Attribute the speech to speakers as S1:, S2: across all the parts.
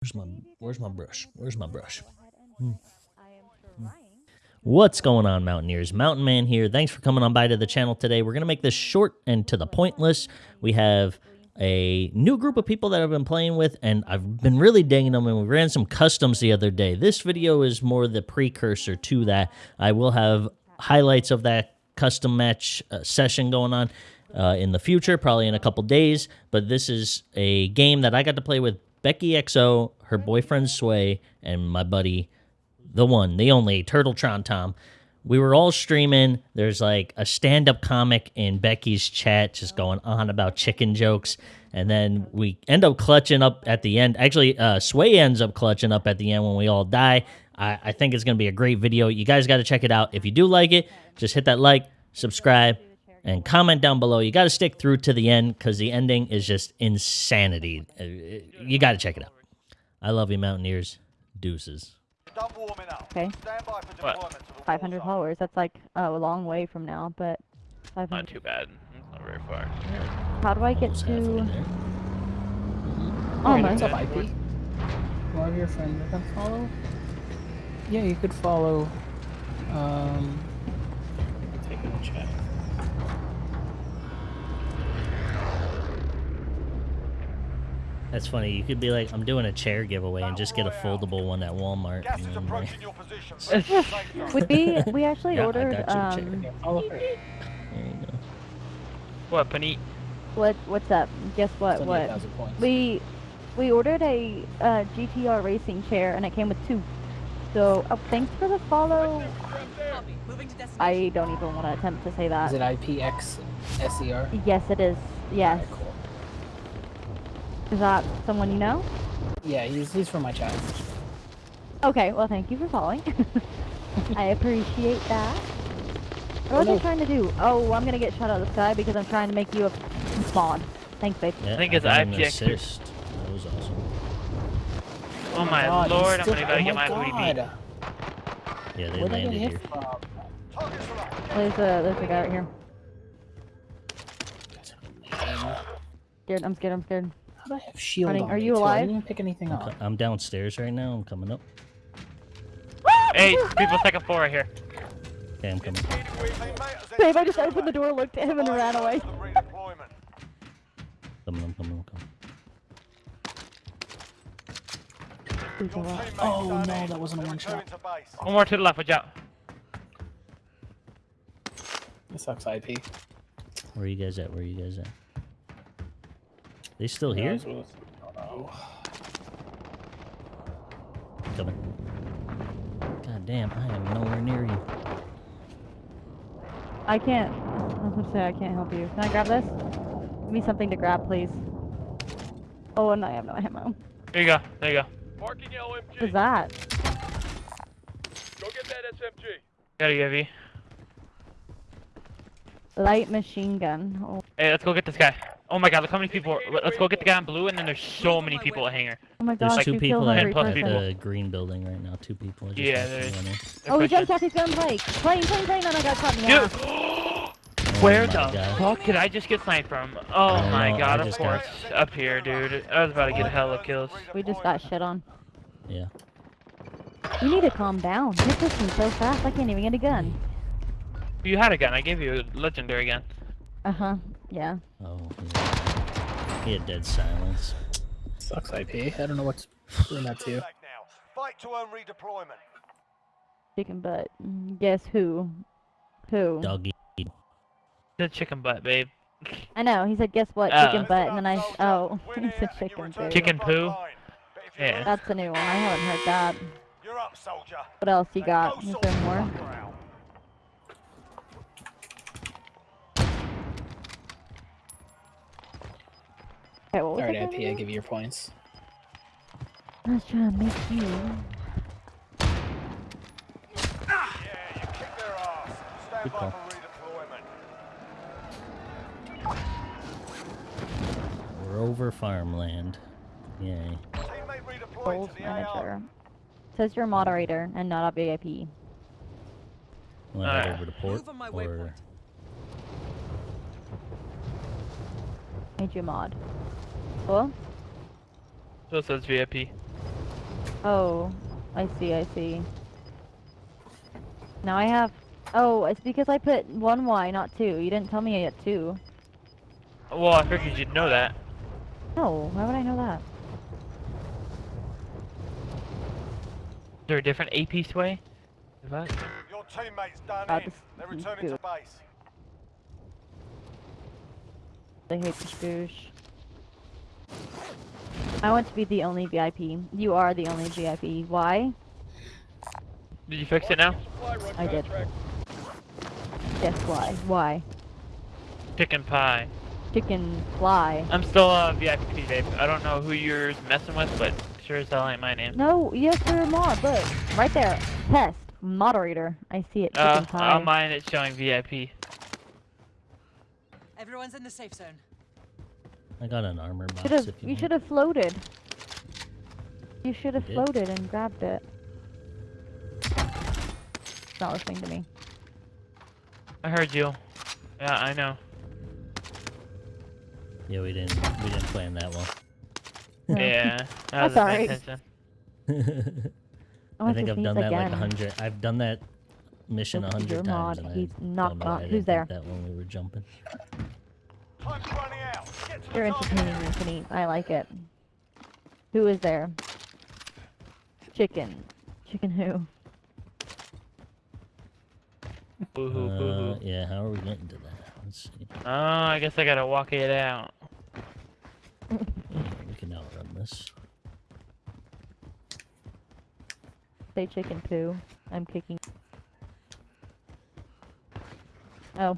S1: Where's my Where's my brush? Where's my brush? Hmm. What's going on, Mountaineers? Mountain Man here. Thanks for coming on by to the channel today. We're going to make this short and to the point list. We have a new group of people that I've been playing with, and I've been really digging them, and we ran some customs the other day. This video is more the precursor to that. I will have highlights of that custom match uh, session going on uh, in the future, probably in a couple days, but this is a game that I got to play with Becky XO, her boyfriend Sway, and my buddy the one, the only Turtletron Tom. We were all streaming. There's like a stand up comic in Becky's chat just going on about chicken jokes. And then we end up clutching up at the end. Actually, uh, Sway ends up clutching up at the end when we all die. I, I think it's going to be a great video. You guys got to check it out. If you do like it, just hit that like, subscribe, and comment down below. You got to stick through to the end because the ending is just insanity. Uh, you got to check it out. I love you, Mountaineers. Deuces.
S2: Okay.
S3: What?
S2: 500 followers. That's like uh, a long way from now, but 500.
S3: Not too bad. Not very far.
S2: How do I get
S1: Almost
S2: to?
S1: there.
S2: Oh
S4: Hey,
S2: my.
S4: what's up, IP? You have your friend you can follow? Yeah, you could follow. Um, take a chat.
S1: That's funny. You could be like, I'm doing a chair giveaway and just get a foldable one at Walmart.
S5: Gas
S1: and
S5: is
S1: then, like,
S5: approaching your position. Safe zone.
S2: Would we? We actually
S1: Yeah, I
S2: ordered.
S1: got you,
S2: Um,
S4: Yeah,
S1: there you go.
S3: What, Panit?
S2: what? What's up? Guess what? What? We we ordered a uh, GTR racing chair and it came with two. So oh, thanks for the follow. I don't even want to attempt to say that.
S4: Is it IPX SER?
S2: Yes, it is. Yes.
S4: Alright, cool.
S2: Is that someone you know?
S4: Yeah, he's, he's from my chat.
S2: Okay. Well, thank you for following. I appreciate that. What was I
S4: Hello.
S2: trying to do? Oh, I'm gonna get shot out of the sky because I'm trying to make you a mod. Thanks, babe.
S1: Yeah,
S3: think it's
S1: got an
S3: IPX.
S1: assist. That was awesome.
S3: Oh my
S4: God,
S3: lord, I'm
S4: still-
S3: gonna gotta
S4: oh
S3: get my oh
S4: my
S3: booty beat.
S1: Yeah, they
S4: Where'd I get
S1: landed
S4: hit
S1: here.
S4: from?
S5: Targets are up.
S2: There's a there's a guy right here. Scared. I'm scared. I'm scared.
S4: How I have shield
S2: Running,
S4: on
S2: are you
S4: too? I
S2: alive?
S4: didn't pick anything
S1: I'm,
S4: up.
S1: I'm downstairs right now. I'm coming up.
S3: Hey, people second floor right here.
S1: Okay, I'm coming.
S2: Babe, I just opened the door, looked at him, and ran away.
S5: Redeployment.
S1: Coming, I'm coming, I'm coming.
S2: Who's
S5: Your
S2: alive?
S5: teammates
S4: Oh, no, that wasn't a one shot.
S5: to.
S3: One more to the left, watch out.
S4: This sucks, IP.
S1: Where are you guys at? Where are you guys at? They still here?
S4: Oh, no.
S1: Coming. God damn, I am nowhere near you.
S2: I can't. I was gonna say I can't help you. Can I grab this? Give me something to grab, please. Oh, and I have no ammo.
S3: Here you go, there you go.
S5: Marking your LMG.
S2: is that?
S5: Go get that SMG.
S3: Gotta give you.
S2: Light machine gun. Oh,
S3: Hey, let's go get this guy. Oh my god, look how many people. Let's go get the guy in blue, and then there's so many people at Hangar.
S2: oh my god,
S1: There's
S2: gosh,
S1: two people
S2: killed
S1: at
S2: every
S3: plus
S2: person.
S3: people.
S1: the green building right now. Two people. Just
S3: Yeah, there's-
S1: them run in.
S3: They're
S2: Oh, he
S3: pushing.
S2: jumped off his gun bike. Plane, plane, plane, and I got caught in the
S3: Dude!
S2: ass.
S3: Where
S1: Oh
S3: the
S1: God.
S3: fuck did I just get sniped from? Oh my
S1: know,
S3: god, of
S1: just got-
S3: course. Up here, dude. I was about to get a hell hella kills.
S2: We just got shit on.
S1: Yeah.
S2: You need to calm down. You're pushing so fast, I can't even get a gun.
S3: You had a gun, I gave you a legendary gun.
S2: Uh huh. Yeah.
S1: Oh, yeah. He had dead silence.
S4: Sucks, IP. I don't know what's doing that to you.
S5: Fight to earn redeployment.
S2: Chicken butt. Guess who? Who?
S1: Doggy.
S3: The chicken butt, babe.
S2: I know. He said, "Guess what?
S3: Uh,
S2: Chicken butt," and then I.
S5: Soldier.
S2: Oh,
S5: Win
S2: he said chicken.
S5: return
S2: butt.
S3: Chicken poo?
S5: line. But if you
S3: Yeah.
S2: That's a new one. I haven't heard that.
S5: You're up, soldier.
S2: What else you got?
S5: go
S2: Is there
S5: the
S2: more? Okay, what was
S4: Alright,
S2: that
S4: IP, I
S2: again?
S4: give you your points.
S2: I was trying to make you.
S5: Yeah, you kick their ass. Stand
S1: Good
S5: by
S1: call.
S5: for redeployment.
S1: We're over farmland. Yay.
S5: Teammate redeployed to the AR.
S2: manager. Says you're a moderator and not a VIP.
S1: Want to head
S3: Alright.
S1: over to port?
S6: Move on my
S1: or...
S2: Made you a mod. Cool.
S3: So it says VIP.
S2: Oh, I see, I see. Now I have. Oh, it's because I put one Y, not two. You didn't tell me I had two.
S3: Well, I figured you'd know that.
S2: No, why would I know that?
S3: Is there a different AP sway? What?
S5: Your teammates done
S2: Uh,
S5: in. They're
S2: this
S5: returning to
S2: good.
S5: base.
S2: They hate the scoosh. I want to be the only VIP. You are the only VIP. Why?
S3: Did you fix it now?
S2: I did. Yes, why? Why?
S3: Chicken pie.
S2: Chicken fly.
S3: I'm still a VIP, babe. I don't know who you're messing with, but sure as hell ain't my name.
S2: No, yes, you're a mod. Look, right there. Test. Moderator. I see it. Chicken
S3: Uh,
S2: pie.
S3: on mine it's showing VIP.
S6: Everyone's in the safe zone.
S1: I got an armor box.
S2: Should have.
S1: if you,
S2: You should have floated. You should have
S1: did.
S2: floated and grabbed it. It's not listening to me.
S3: I heard you. Yeah, I know.
S1: Yeah, we didn't. We didn't plan that well.
S2: No.
S3: Yeah. That
S2: That's
S3: was
S2: alright. I,
S1: I think I've done that
S2: again.
S1: like a hundred. I've done that mission a hundred times,
S2: mod,
S1: and
S2: he's
S1: I
S2: not
S1: don't know why I
S2: who's
S1: didn't
S2: there?
S1: that when we were jumping.
S2: You're
S5: the target
S2: entertaining,
S5: area.
S2: Anthony. I like it. Who is there? Chicken. Chicken who?
S3: Boo hoo, boo
S1: Uh,
S3: hoo.
S1: yeah, how are we getting to that? Let's see.
S3: Oh, I guess I gotta walk it out.
S1: Yeah, we can outrun this.
S2: Say chicken poo. I'm kicking. Oh.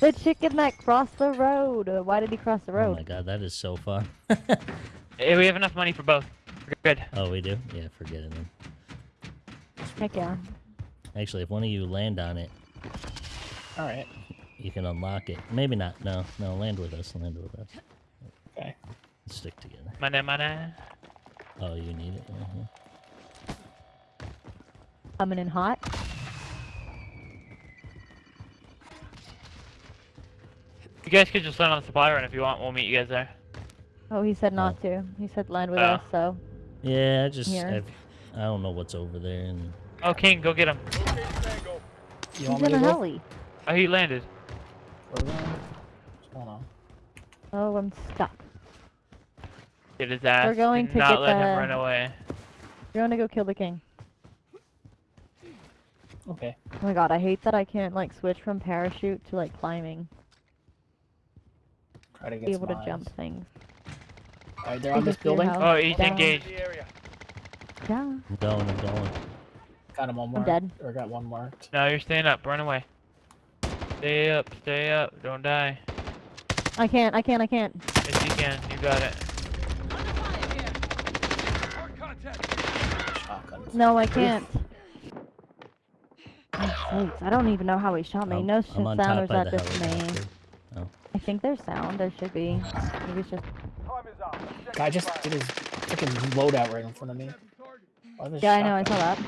S2: The chicken that crossed the road. Uh, Why did he cross the road?
S1: Oh my god, that is so far.
S3: Hey, we have enough money for both. We're good.
S1: oh, we do? Yeah, forget it then.
S2: Heck yeah.
S1: Actually, if one of you land on it,
S4: Alright.
S1: you can unlock it. Maybe not. No, no, land with us. Land with us.
S4: Okay.
S3: Mm-hmm.
S1: Stick together.
S3: Money, money.
S1: Oh, you need it? Uh-huh.
S2: Coming in hot.
S3: You guys could just land on the supply run if you want. We'll meet you guys there.
S2: Oh, he said not oh. to. He said land with
S3: Oh.
S2: us, so.
S1: Yeah, I just I've, I don't know what's over there, and
S3: Oh, King, go get him.
S5: Okay, Tango.
S4: You
S2: He's
S4: want me
S2: in
S4: to
S2: a
S4: go?
S2: heli.
S3: Oh, he landed.
S4: What's going on?
S2: Oh, I'm stuck.
S3: Get his ass.
S2: We're going
S3: Do
S2: to
S3: not
S2: get
S3: let
S2: the-
S3: him run away.
S2: You're gonna go kill the king.
S4: Okay.
S2: Oh my god, I hate that I can't like switch from parachute to like climbing.
S4: Try to get
S2: Be
S4: some
S2: able to jump things.
S4: Alright, they're on this
S2: us to your
S4: building.
S3: Oh, he's
S2: Down.
S3: engaged.
S5: The.
S2: Yeah.
S1: I'm going, I'm going.
S4: Got him one
S2: more.
S4: I'm
S2: dead.
S4: Or got one more.
S3: No, you're staying up. Run away. Stay up. Stay up. Don't die.
S2: I can't, I can't, I can't.
S3: Yes, you can. You got it.
S5: Hard contact.
S4: Shotgun.
S2: No, I can't. Oh, I don't even know how he shot me.
S1: I'm-
S2: no
S1: I'm
S2: shit
S1: on
S2: sound
S1: top
S2: or is
S1: by
S2: that
S1: the
S2: just me?
S1: helicopter.
S2: I think there's sound. There should be. Maybe it's just.
S5: Time is up.
S4: Guy just
S5: failed.
S4: did his freaking loadout right in front of me. Why the
S2: Yeah, I know. I saw that.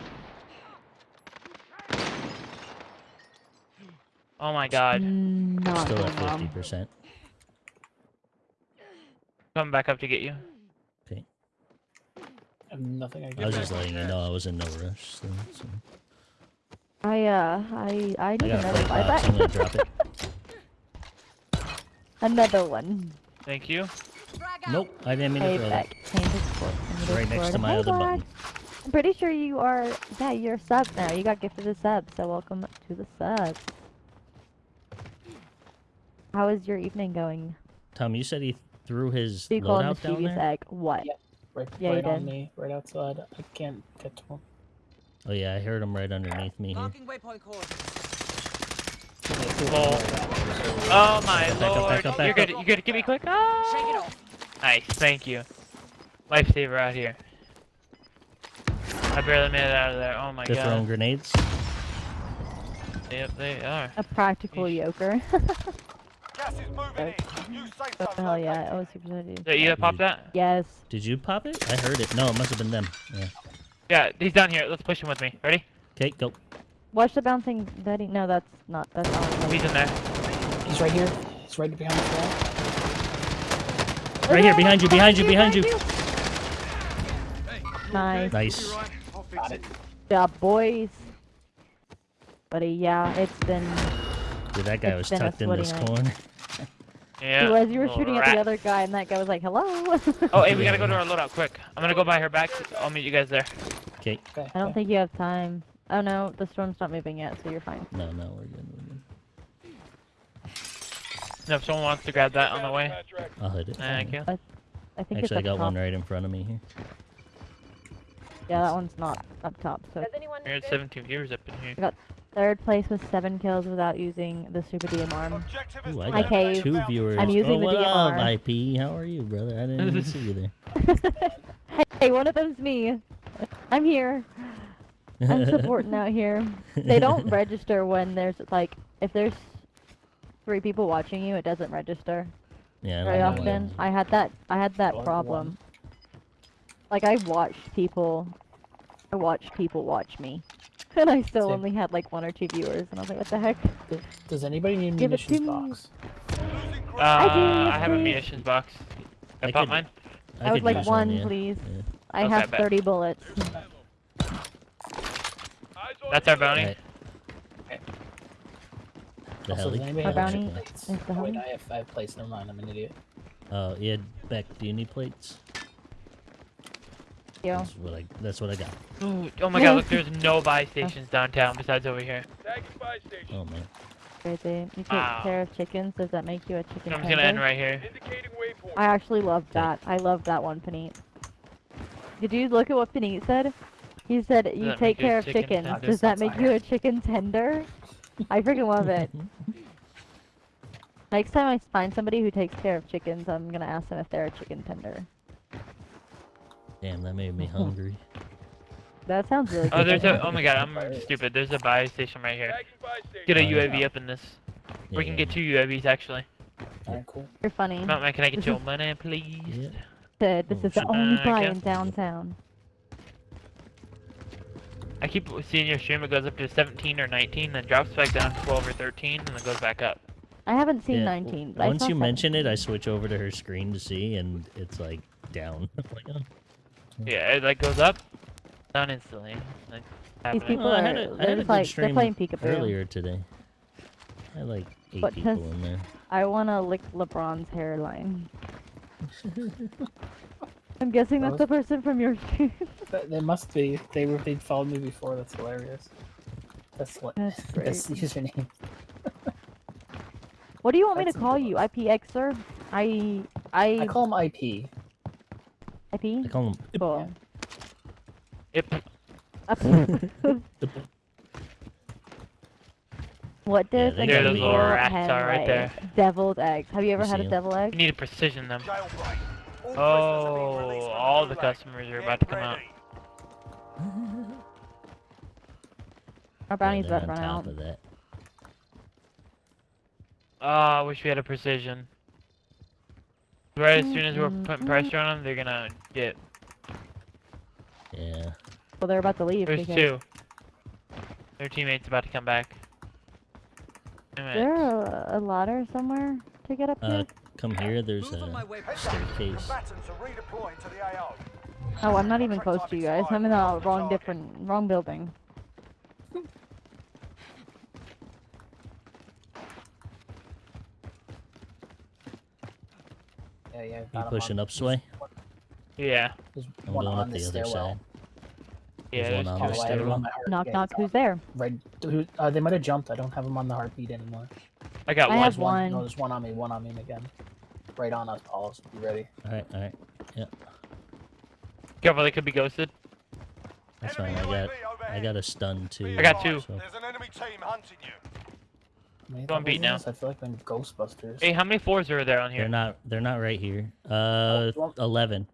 S3: Oh my god.
S2: Not
S1: Still at fifty percent.
S3: Coming back up to get you.
S1: Okay.
S4: I have nothing I
S1: I was just letting you know I was in no rush. So, so.
S2: I uh, I I
S1: I
S2: need
S1: got a
S2: another
S1: freight box. I'm gonna drop it.
S2: Another one.
S3: Thank you.
S1: Nope, I didn't mean to
S2: Hey,
S1: throw that.
S2: back. Change of sport.
S1: Right next to my
S2: Hey,
S1: other
S2: lad.
S1: button.
S2: I'm pretty sure you are. Yeah, you're a sub now. You got gifted a sub, so welcome to the subs. How is your evening going?
S1: Tom, you said he threw his
S2: Do you call him
S1: loadout down there.
S2: egg? What?
S4: Yeah. Right,
S2: Yeah,
S4: right on
S2: did.
S4: me, right outside. I can't get to him.
S1: Oh yeah, I heard him right underneath me here.
S6: Marking waypoint coordinates.
S4: Yeah, two of them
S3: Lol.
S4: right out.
S3: Oh my
S1: Back up, back
S3: lord.
S1: up, back
S3: You're good. You're good? Give me quick. Ah!
S6: Shake it off.
S3: Nice. Thank you. Lifesaver out here. I barely made it out of there. Oh my
S1: They're throwing
S3: god.
S1: grenades.
S3: Yep, they are.
S2: A practical
S3: Yeesh.
S2: yoker.
S5: Gas is moving in. New safe
S2: oh,
S5: zone
S2: hell yeah.
S5: located.
S2: Oh, super excited.
S3: Did you pop that?
S2: Yes.
S1: Did you pop it? I heard it. No, it must have been them. Yeah.
S3: Yeah, he's down here. Let's push him with me. Ready?
S1: Okay, go.
S2: Watch the bouncing Betty. No, that's not. That's not.
S3: Oh, he's in there.
S4: He's right here. He's right behind the wall.
S1: Right here, behind you, behind you, behind you.
S2: Nice.
S1: Nice.
S4: Got it.
S2: job, boys. Buddy, yeah, it's been.
S1: Dude, that guy was
S2: It's been a
S1: tucked in this
S2: night.
S1: corner.
S3: Yeah.
S2: It was you were
S3: little
S2: shooting at the other guy, and that guy was like, "Hello."
S3: Oh, hey, we gotta go to our loadout quick. I'm gonna go buy her back. I'll meet you guys there.
S1: Okay.
S4: Okay.
S2: I don't think you have time. Oh no, the storm's not moving yet, so you're fine.
S1: No, no, we're good. We're good.
S3: No, if someone wants to grab that on the way.
S1: I'll hit it.
S3: Thank you.
S2: I think it's
S1: Actually, I got
S2: top.
S1: one right in front of me here.
S2: Yeah, that one's not up top. So
S3: We're at 17 viewers up in here.
S2: Got third place with seven kills without using the super DMR.
S5: Objective
S1: Ooh, I
S2: Hi,
S1: got
S2: Cave.
S1: two viewers.
S2: I'm using
S1: oh,
S2: the
S1: what up, IP? How are you, brother? I didn't even see you there.
S2: hey, one of them's me. I'm here. I'm supporting out here. They don't register when there's like if there's three people watching you, it doesn't register
S1: Yeah, I
S2: very
S1: don't
S2: often. I had that. I had that
S4: Or
S2: problem. Like I watched people. I watched people watch me, and I still
S4: Same.
S2: only had like one or two viewers, and I was like, "What the heck?"
S4: Does- Does anybody need a
S2: Give it to
S4: munitions
S2: me.
S4: box?
S5: losing
S3: Uh,
S5: ground.
S3: I have a munitions box. I,
S1: I
S3: bought
S1: could-
S3: mine.
S2: I, would
S1: could
S2: like
S1: use
S2: one,
S1: yeah.
S2: please.
S1: Yeah.
S2: I
S3: Okay,
S2: have
S3: bet.
S2: 30 bullets.
S3: That's our bounty.
S1: Alright. The
S4: Also,
S1: heli?
S4: does anybody
S2: My
S4: have
S2: bounty
S4: plates? Oh, wait,
S2: heli.
S4: I have, I have plates. Never mind. I'm an idiot.
S1: Oh, yeah, Beck, do you need plates?
S2: Yo.
S1: That's what I, that's what I got.
S3: Ooh, oh my god, look, there's no buy stations downtown besides over here.
S1: Oh, man.
S2: Crazy. You take
S3: Wow.
S2: care of chickens. Does that make you a chicken
S3: I'm just gonna end right here.
S2: I actually love that. I love that one, Panit. Did you look at what Panit said? He said, you
S3: that
S2: take
S3: make you a
S2: care of
S3: chicken
S2: chickens.
S3: tender?
S2: Does that make you a chicken tender? I freaking love it. Next time I find somebody who takes care of chickens, I'm gonna ask them if they're a chicken tender.
S1: Damn, that made me hungry.
S2: That sounds really
S3: Oh,
S2: good.
S3: there's a. Oh my god, I'm stupid. There's a buy station right here. Get a
S1: Oh, yeah.
S3: UAV up in this. We can get two UAVs actually.
S4: Alright, cool.
S2: You're funny.
S3: Mountain, can I get your money, please?
S1: Yeah.
S2: Said, this
S1: Oh,
S2: is the only
S3: Uh,
S2: buy in downtown.
S3: I keep seeing your stream. It goes up to 17 or 19, then drops back down to 12 or 13, and then goes back up.
S2: I haven't seen
S1: Yeah,
S2: 19. But
S1: Once
S2: saw
S1: you mention it, I switch over to her screen to see, and it's like down. Like, oh.
S3: Yeah, it like goes up, down instantly. Like,
S2: These people
S1: Well, I
S2: are.
S1: had a- I
S2: they're
S1: had a
S2: like they're playing peekaboo.
S1: earlier today. I had like eight
S2: But
S1: people in there.
S2: I want to lick LeBron's hairline. I'm guessing that's
S4: Rose?
S2: the person from your stream.
S4: Th- They must be. They were. They followed me before. That's hilarious. That's what.
S2: That's great.
S4: That's the username.
S2: What do you want me to call you? IPXer? I I
S4: I call him IP.
S2: IP.
S1: I call them.
S2: Cool.
S3: Yep.
S2: Up- what does
S1: they
S2: an
S1: got
S3: those little rats right there.
S2: Deviled eggs. Have you ever had
S1: a
S2: a
S1: 'em?
S2: devil
S3: We
S2: egg?
S3: need to precision them.
S5: Jailbreak. All prisoners are being
S3: Oh, all the customers are about to come out.
S2: Our bounty's about to run out.
S1: of that.
S3: Oh, I wish we had a precision. Right as soon as we're putting
S2: mm,
S3: pressure on them, they're gonna get.
S1: Yeah.
S2: Well, they're about to leave.
S3: There's
S2: because
S3: two. Their teammates about to come back.
S2: Is there a, a ladder somewhere to get up
S1: Uh,
S2: here?
S1: Come here. There's
S6: Move
S1: a
S6: way.
S5: Heads up.
S1: staircase.
S5: Combatants are redeploying to the AO.
S2: Oh, I'm not even close to you guys. I'm in the wrong different wrong building.
S4: Yeah, yeah.
S1: You pushing
S4: on-
S1: up, Sway?
S3: Yeah.
S4: There's
S1: I'm
S4: one
S1: going
S4: on
S1: up the other side.
S3: Yeah.
S1: There's one on the
S4: I have him
S1: stairwell.
S4: on my heart.
S2: Knock knock. Who's there?
S4: Right. who- Uh, they might have jumped. I don't have them on the heartbeat anymore.
S3: I got
S2: I
S3: one.
S2: have
S4: There's one. No, there's one on me. One on me again. Right on us, Paul. So be ready.
S1: All right, all right. Yep.
S3: Careful, they could be ghosted.
S1: That's fine. I got, I got a stun too.
S3: I got two.
S1: so-
S5: There's an enemy team hunting you.
S4: How many
S3: Go on,
S4: levels
S3: beat now.
S4: this? I feel like I'm Ghostbusters.
S3: Hey, how many fours are there on here?
S1: They're not. They're not right here. Uh,
S4: Oh, well-
S1: eleven.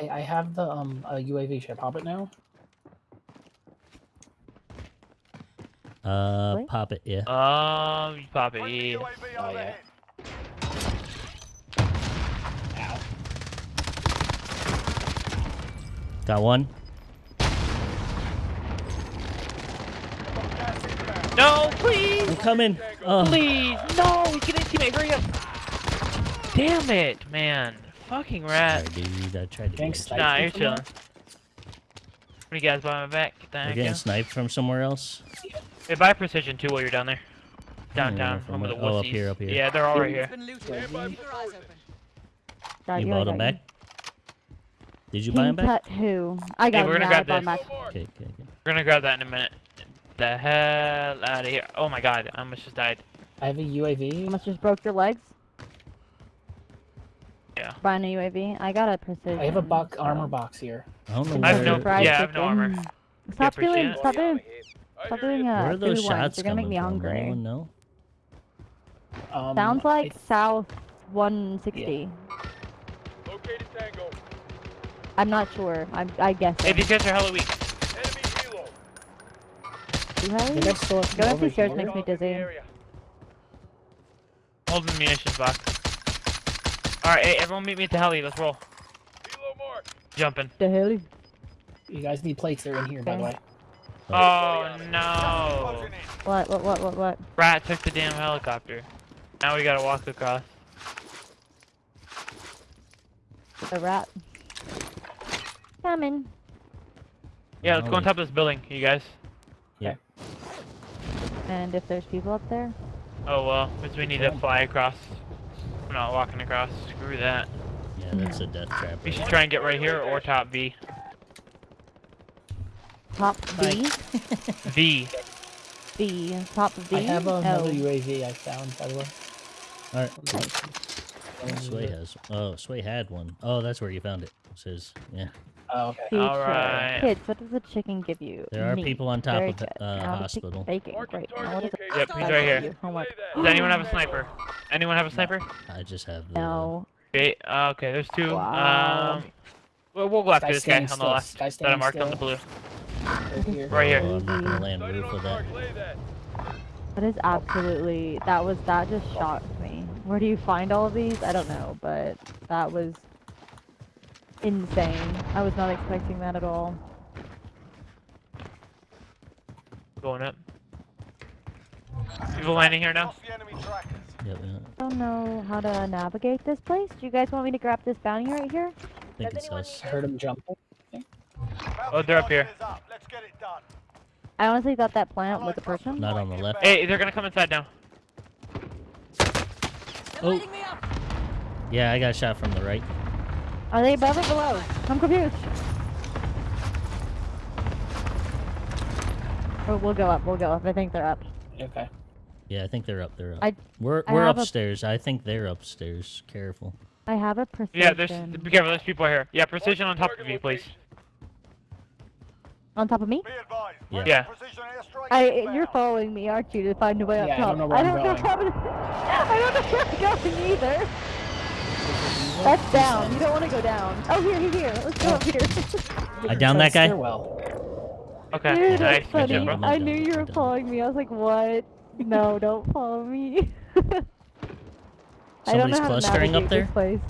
S4: I, I have the um uh, UAV. Should I pop it now?
S1: Uh,
S2: Really?
S1: pop it. Yeah.
S3: Um, you pop it. Yeah.
S4: Oh, yeah.
S5: overhead.
S1: Got one.
S3: No, please,
S1: I'm coming. Oh,
S3: please, no, he's getting teammate. Hurry up. Damn it, man. Fucking rat.
S1: sorry, dude. I tried to.
S4: Thanks,
S1: get
S3: Nah, you're
S4: from
S3: chilling. What do you guys buy my back? Get the
S1: You're
S3: heck
S1: getting
S3: out.
S1: sniped from somewhere else.
S3: Hey, buy precision too while you're down there. Downtown,
S1: from
S3: home of the
S1: where- oh, up here, up here.
S3: Yeah, they're all right here.
S6: been looted. Keep your eyes open.
S2: God,
S1: You
S2: you
S1: bought
S2: got
S1: him back? Did you buy
S2: them
S1: back?
S2: Tut who? I got
S3: we're gonna
S2: Yeah, I
S3: grab this.
S1: Okay, okay, okay.
S3: We're gonna grab that in a minute. The hell out of here. Oh my god, I almost just died.
S4: I have a UAV.
S2: Almost just broke your legs.
S3: Yeah.
S2: Buying a UAV. I got a precision.
S4: I have a box armor box here.
S1: I don't know
S3: I have no- yeah, I have no armor.
S2: Stop
S3: appreciate
S2: doing, stop doing, stop doing uh,
S1: Where are those
S2: food ones.
S1: shots
S2: You're gonna make
S1: coming
S2: me
S1: from?
S2: hungry.
S1: Anyone know?
S4: Um,
S2: Sounds
S4: I-
S2: like south 160.
S5: Located Tango.
S2: I'm not sure. I'm, I guess.
S3: Hey, these guys are hella weak.
S5: Enemy helo.
S4: I think I
S2: Going up these stairs
S4: here.
S2: makes me dizzy.
S5: area.
S3: Hold the munitions box. Alright, hey, everyone meet me at the heli. Let's roll.
S5: Helo marked.
S3: Jumping.
S2: The hell?
S4: You guys need plates. They're in here, by the way.
S3: Oh,
S5: oh no.
S2: What? What? What? What? What?
S3: Rat took the damn helicopter. Now we gotta walk across.
S2: The rat. Coming.
S3: Yeah, let's go on top of this building, you guys. Yeah.
S2: And if there's people up there,
S3: Oh well, because we need to fly across. We're not walking across. Screw that.
S1: Yeah, that's a death trap.
S3: We should try and get right here or top V.
S2: top V,
S3: V.
S2: V, top V.
S4: I have another
S2: oh.
S4: UAV I found, by the way.
S1: Alright, Sway has. Oh, Sway had one. Oh, that's where you found it. It says, yeah.
S4: Oh, okay.
S2: Feature.
S3: Alright.
S2: Kids, what does the chicken give you?
S1: There are
S2: Meat.
S1: people on top
S2: Very
S1: of the, uh, hospital.
S2: chicken Bacon.
S5: Marking
S2: Now
S5: target
S2: what is it?
S3: Yep, he's right here.
S2: Homework.
S3: Does anyone have a sniper? Anyone have a sniper?
S1: I just have the.
S2: No.
S3: Okay, uh, okay, there's two.
S2: Wow.
S3: Um, well, we'll go after
S4: Guy
S3: this guy on
S4: standing
S3: the
S4: still.
S3: left
S4: Guy
S3: that I
S4: standing
S3: marked on the blue.
S4: Right here.
S3: Right here.
S1: Oh, I'm not gonna land roof with that.
S5: mark. Lay that.
S2: That is absolutely. That was. That just shocked me. Where do you find all of these? I don't know, but that was insane. I was not expecting that at all.
S3: Going up. People landing here now?
S5: Lost the enemy trackers.
S1: Yep, yeah.
S2: I don't know how to navigate this place. Do you guys want me to grab this bounty right here?
S1: I think it's us.
S4: I heard him jumping.
S3: Oh, they're up here.
S5: Bounty target is up. Let's get it done.
S2: I honestly thought that plant was a person.
S1: Not on the left.
S3: Hey, they're gonna come inside now.
S1: Oh.
S6: lighting me up.
S1: Yeah, I got shot from the right.
S2: Are they above or below? I'm confused. Oh, we'll go up. We'll go up. I think they're up.
S4: Okay.
S1: Yeah, I think they're up. They're up.
S2: I-
S1: we're we're
S2: have a-
S1: upstairs. I think they're upstairs. Careful.
S2: I have a precision.
S3: Yeah, there's. Be careful, there's people here. Yeah, precision on top of you, please.
S2: On top of me.
S1: Yeah.
S3: Yeah.
S2: I, you're following me, aren't you, to find a way up
S4: Yeah, I don't know where
S2: I
S4: I'm
S2: don't know
S4: going.
S2: how to. I don't know where I'm going either. That's down. You don't want to go down. Oh, here, here, here. Let's go up here.
S1: I down that guy.
S4: Well.
S3: Okay,
S2: Dude, that's
S3: Good
S2: funny.
S3: job.
S1: I'm
S2: I
S1: done,
S2: knew you were following me. I was like, what? No, don't follow me. I don't
S1: Somebody's
S2: know how to
S1: clustering up there.
S2: this place.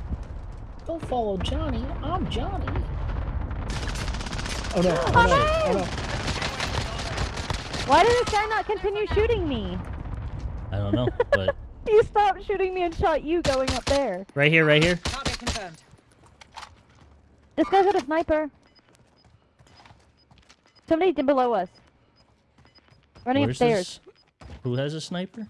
S4: Don't follow Johnny. I'm Johnny. Oh no! Oh
S2: Oh,
S4: no!
S2: no!
S4: Oh no!
S2: Why did this guy not continue shooting me?
S1: I don't know, but
S2: He stopped shooting me and shot you going up there.
S1: right here, right here.
S6: Target confirmed.
S2: This guy's got a sniper. Somebody did below us. Running
S1: Where's
S2: upstairs.
S1: this? Who has a sniper?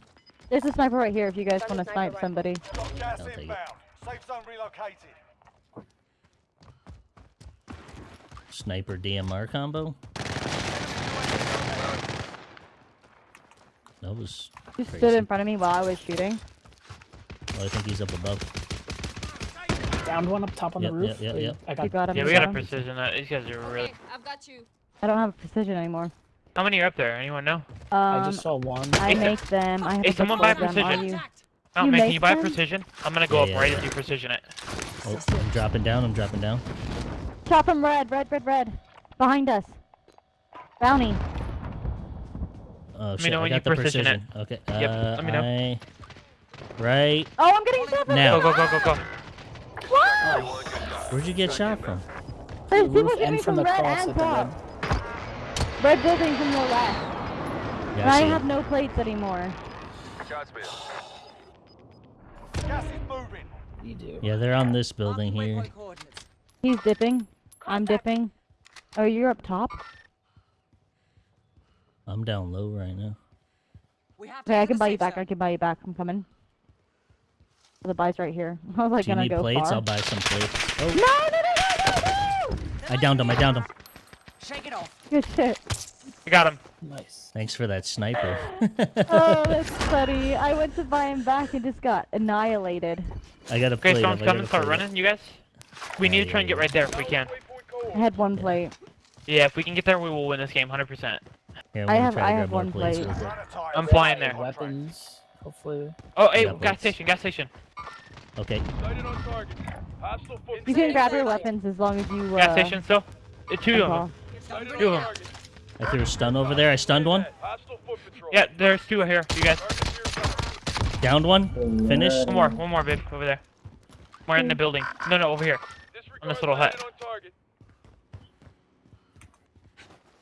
S2: There's a sniper right here if you guys want to snipe somebody.
S5: Got gas
S1: I'll take it.
S5: inbound. Safe zone relocated.
S1: Sniper DMR combo. That was.
S2: You
S1: Crazy.
S2: stood in front of me while I was shooting.
S1: Oh, I think he's up above.
S4: Downed one up top on
S1: Yep,
S4: the roof.
S1: yep, yep,
S4: Wait,
S1: yep.
S4: I got.
S2: You got him.
S3: Yeah, we
S2: got
S3: got a
S2: him?
S3: precision. Uh, these guys are really.
S6: Okay, I've got you.
S2: I don't have a precision anymore.
S3: How many are up there? Anyone know?
S4: I
S2: Um,
S4: just saw one.
S2: I make them. I have
S3: hey,
S2: to
S3: someone
S2: buy
S3: buy
S2: them. Are
S3: precision.
S2: you?
S6: Attacked.
S3: Oh
S2: You
S3: man, can
S2: make
S3: you buy
S2: them?
S3: precision? I'm gonna go
S1: Yeah,
S3: up
S1: yeah,
S3: right
S1: yeah.
S3: as you precision it.
S1: Oh, I'm dropping down. I'm dropping down.
S2: Chop him red, red, red, red. Behind us. Bounty.
S1: Oh
S3: me
S1: shit!
S3: know
S1: I
S3: when
S1: got
S3: you
S1: the
S3: precision it.
S1: precision. Okay.
S3: Yep,
S1: Uh,
S3: let me know.
S1: I... Right
S2: Oh, I'm getting shot from
S1: Now.
S3: Go go go go go.
S2: What?
S1: Where'd you get shot from?
S2: There's
S4: The
S2: people
S4: roof
S2: shooting me
S4: from
S2: from
S4: the
S2: red and top. Red building from the left.
S1: Yeah,
S2: And I
S1: see.
S2: have no plates anymore.
S5: Gas is moving.
S4: You do.
S1: Yeah, they're on this building here.
S6: Waypoint coordinates.
S2: He's dipping. I'm dipping. Oh, you're up top?
S1: I'm down low right now.
S6: We have to
S2: Okay, I can buy you back.
S6: zone.
S2: I can buy you back. I'm coming. The buy's right here. I was like
S1: Do you
S2: gonna
S1: need
S2: go
S1: plates?
S2: far.
S1: I'll buy some plates. Oh,
S2: No, no, no, no, no, no!
S1: I downed him. I downed him.
S6: Shake it off.
S2: Good shit.
S3: I got him.
S4: Nice.
S1: Thanks for that sniper.
S2: Oh, that's funny. I went to buy him back and just got annihilated.
S1: I got a
S3: Okay,
S1: plate.
S3: storm's
S1: up, I got
S3: coming.
S1: a
S3: Start running, you guys. We need to try and get right there if we can.
S2: I had one plate.
S3: Yeah, if we can get there, we will win this game 100%.
S1: Yeah, I'm
S2: have- I have one plate.
S1: real quick.
S5: Run a tire.
S3: I'm flying there.
S4: Weapons. Hopefully.
S3: Oh, hey,
S1: got
S3: gas
S1: plates.
S3: station, gas station.
S1: Okay.
S5: Sighted on target. Hostile foot
S2: You can grab your weapons as long as you. Uh,
S3: Gas station still. Uh, two of
S2: call.
S3: them. Two
S5: on
S3: of 'em.
S5: target.
S1: I threw a stun over there. I stunned one.
S5: Hostile foot patrol.
S3: Yeah, there's two here. You guys.
S5: Target.
S1: Downed one. Finished.
S3: One more, one more, babe, over there. More in the building. No, no, over here. On this little hut.
S5: Sighted on target.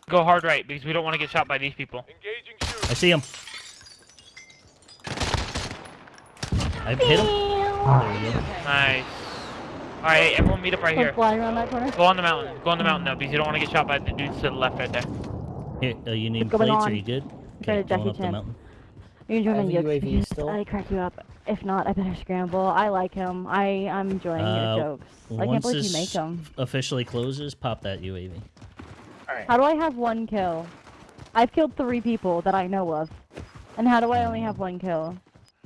S3: Go hard right because we don't want to get shot by these people.
S1: I see him. I hit him. There.
S3: Nice. All right, everyone meet up right here.
S2: flying around that corner.
S3: Go on the mountain. Go on the mountain though, because you don't want to get shot by the dudes to the left right there.
S1: Here, uh, you need
S2: What's going
S1: plates? Are you good?
S2: Try to
S1: going
S2: Jackie
S1: up the mountain.
S2: You can join
S4: I
S2: my
S4: have a
S2: jokes
S4: UAV still.
S2: I crack you up. If not, I better scramble. I like him. I I'm enjoying
S1: Uh,
S2: your jokes. I can't believe you make them.
S1: officially closes, pop that UAV.
S2: How do I have one kill? I've killed three people that I know of. And how do I only have one kill?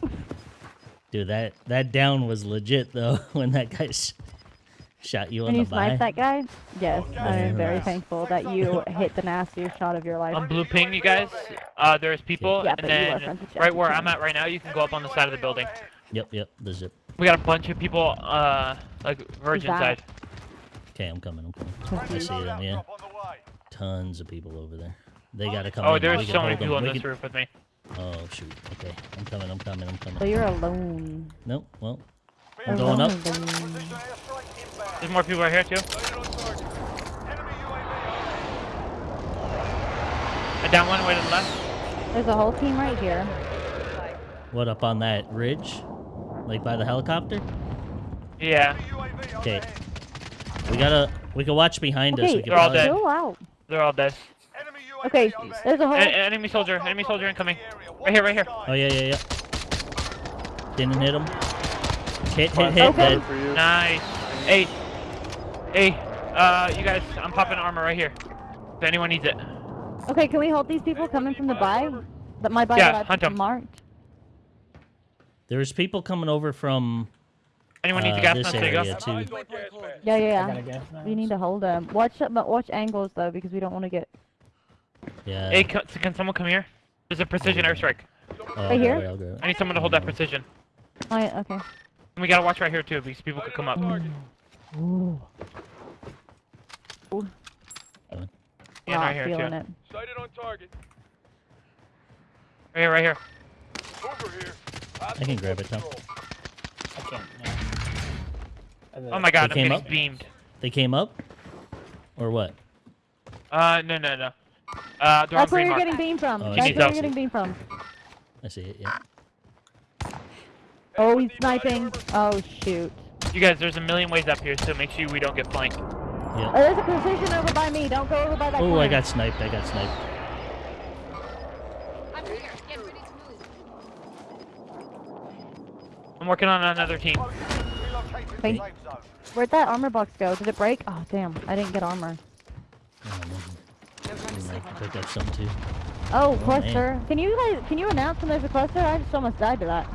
S1: Dude, that that down was legit though when that guy s- shot you on
S2: When
S1: the
S2: you sniped that guy? Yes, I am very
S1: Yes.
S2: thankful that you hit the nastiest shot of your life.
S3: On blue ping, you guys. Uh, there's people,
S2: Yeah,
S3: and
S2: but you are
S3: then right where I'm at right now, you can go up on the side of the building.
S1: Yep, yep, the zip.
S3: We got a bunch of people, uh, like virgin
S2: that?
S3: side.
S1: Okay, I'm coming. I'm coming. I see them. Yeah,
S5: Drop on the way.
S1: tons of people over there. They gotta come.
S3: Oh,
S1: in.
S3: There's so many people on this
S1: can-
S3: roof with me.
S1: Oh shoot. Okay, I'm coming. I'm coming. I'm coming.
S2: So you're alone.
S1: Nope. Well, I'm going up.
S2: Alone.
S5: Precision airstrike inbound.
S3: There's more people right here too.
S5: Sighted on target. Enemy UAV
S3: I down one way to the left.
S2: There's a whole team right here.
S1: what up on that ridge? Like by the helicopter?
S3: Yeah,
S1: Okay. We gotta. We can watch behind us.
S2: Okay,
S1: We can
S3: They're all
S1: probably-
S3: dead.
S2: out.
S3: they're all dead.
S5: Enemy UAV
S2: Okay, there's a whole.
S3: Enemy soldier, enemy soldier incoming. Right here, right here.
S1: Oh yeah, yeah, yeah. Didn't hit him. Hit, hit, hit.
S2: Okay.
S1: Dead.
S3: Nice. Hey, hey, uh, you guys, I'm popping armor right here. If anyone needs it.
S2: Okay, can we hold these people coming from the buy? That my buy
S3: Yeah,
S2: that
S3: hunt
S2: I
S3: 'em.
S2: marked.
S1: There's people coming over from
S3: Anyone needs
S1: uh,
S3: a gas
S1: this
S3: mask? There you go.
S1: area too.
S2: Yeah, yeah, yeah. We need to hold them. Watch, but watch angles though, because we don't want to get.
S1: Yeah.
S3: Hey, can, can someone come here? There's a precision airstrike.
S1: Oh,
S2: Right here?
S1: okay, I'll grab it.
S3: I need someone to hold that precision.
S2: Oh, yeah, okay.
S3: And we gotta watch right here too, because people could come up.
S2: Ooh. Ooh.
S3: Yeah, right here
S2: feeling
S3: too.
S2: it.
S5: Sighted on target.
S3: Right here, right here.
S5: Over here.
S1: I can grab it, Tom.
S4: I can't. No. I have a-
S3: Oh my god,
S1: They
S3: I'm
S1: came
S3: getting
S1: up?
S3: beamed.
S1: They came up, or what?
S3: Uh, no, no, no. Uh, they're
S2: That's
S3: on
S2: where
S3: green
S2: you're
S3: mark.
S2: getting beam from.
S1: Oh,
S2: That's where you're
S3: Needs
S2: getting beam from.
S1: I see it. Yeah.
S2: Oh, he's sniping. Oh shoot.
S3: You guys, there's a million ways up here, so make sure we don't get flanked.
S2: Oh, there's a precision over by me. Don't go over by that
S1: Oh. I got sniped. I got sniped.
S6: I'm here. Get ready to move.
S3: I'm working on another team.
S5: Relocating
S2: Thank- Where'd that armor box go? Did it break? Oh damn, I didn't get armor.
S1: Oh, man.
S6: No time to
S1: I
S6: sleep
S1: might
S6: on
S1: pick
S6: that.
S1: up some too.
S2: Oh,
S1: man.
S2: cluster. Can you guys, can you announce when there's a cluster? I just almost died to that.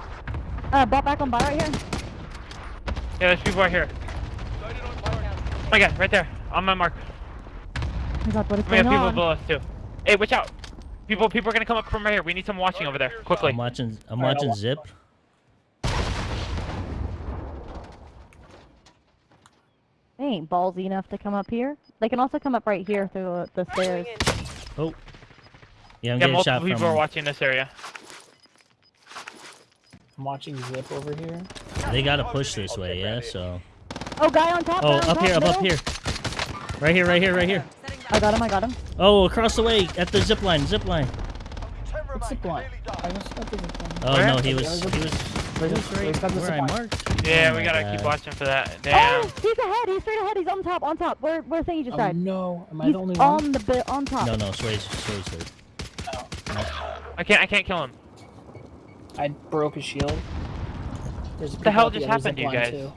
S2: Uh, bought back on buy right here.
S3: Yeah, there's people right here.
S5: Sighted on.
S3: Oh my god, right there. On my mark.
S2: Oh my god, what is
S3: We have people
S2: on?
S3: below us too. Hey, watch out. People, people are gonna come up from right here. We need someone watching over there, quickly.
S1: I'm watching. I'm
S4: Alright,
S1: watching
S4: wa-
S1: Zip.
S2: They ain't ballsy enough to come up here. They can also come up right here through the, the stairs.
S1: Oh. Yeah, I'm
S3: Yeah,
S1: getting
S3: multiple
S1: shot
S3: people
S1: from.
S3: are watching this area.
S4: I'm watching Zip over here.
S1: They gotta push this way. Yeah. So.
S2: Oh, guy on top.
S1: Oh,
S2: on
S1: up
S2: top,
S1: here, up, up here. Right here, right here, right here.
S2: I got him, I got him.
S1: Oh, across the way at the zip line. Zip line.
S5: Ten
S4: What's
S5: remain.
S4: zip line? I just got the zip line.
S1: Oh
S3: Where?
S1: no, he was. He was.
S4: Where's
S1: That's
S4: this?
S1: right where I marked.
S3: Yeah,
S1: Oh
S3: we gotta keep watching for that. Oh, Damn.
S2: Oh, he's ahead. He's straight ahead. He's on top. On top. Where where Thingy just
S4: Oh
S2: died?
S4: no, am I
S2: He's
S4: the only one?
S2: on the bi- on top.
S1: No, no, Sway's, Sway's hurt.
S3: I can't. I can't kill him.
S4: I broke his shield. There's
S3: the hell just happened to you
S4: other
S3: guys?
S4: line,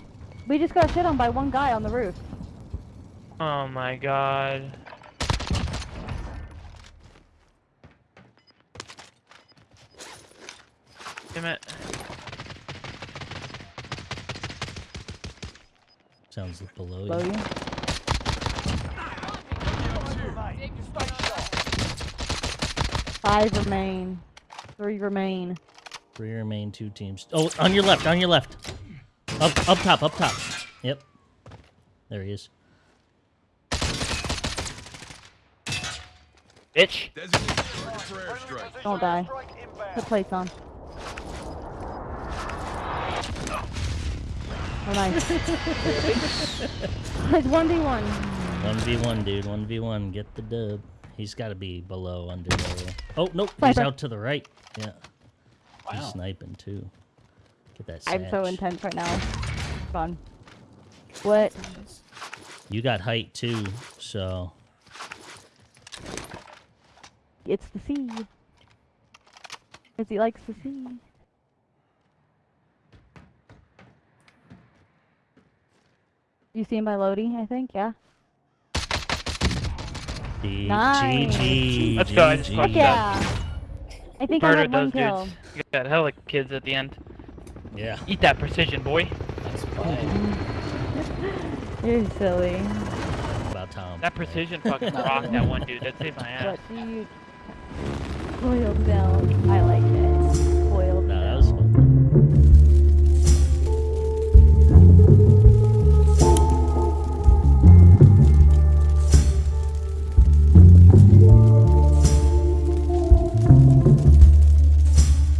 S2: We just got shit on by one guy on the roof.
S3: Oh my god. Damn it.
S1: Sounds below
S2: Below
S1: you.
S2: you. Five remain. Three remain.
S1: Three remain, two teams. Oh, on your left, on your left. Up, up top, up top. Yep. There he is.
S3: Bitch.
S2: Don't die. Put plates on. Oh, nice. it's 1v1.
S1: 1v1, dude. 1v1. Get the dub. He's got to be below, under low. Oh, nope. He's out to the right. Yeah. He's sniping, too. Get that
S2: I'm so intense right now. Fun. What?
S1: You got height, too, so...
S2: It's the sea. Because he likes the sea. You see him by Lodi, I think, yeah?
S1: G-
S2: Nice.
S1: GG.
S3: Let's go, I just
S1: GG.
S2: Fuck
S3: fucked
S2: yeah! I think I
S3: Murdered
S2: had one
S3: those
S2: kill.
S3: dudes. You got hella kids at the end.
S1: Yeah.
S3: Eat that precision, boy.
S4: Nice play.
S2: You're silly.
S1: About Tom.
S3: That precision fucking rocked that one dude. That saved my ass.
S2: What do you... Loyal down. I like it.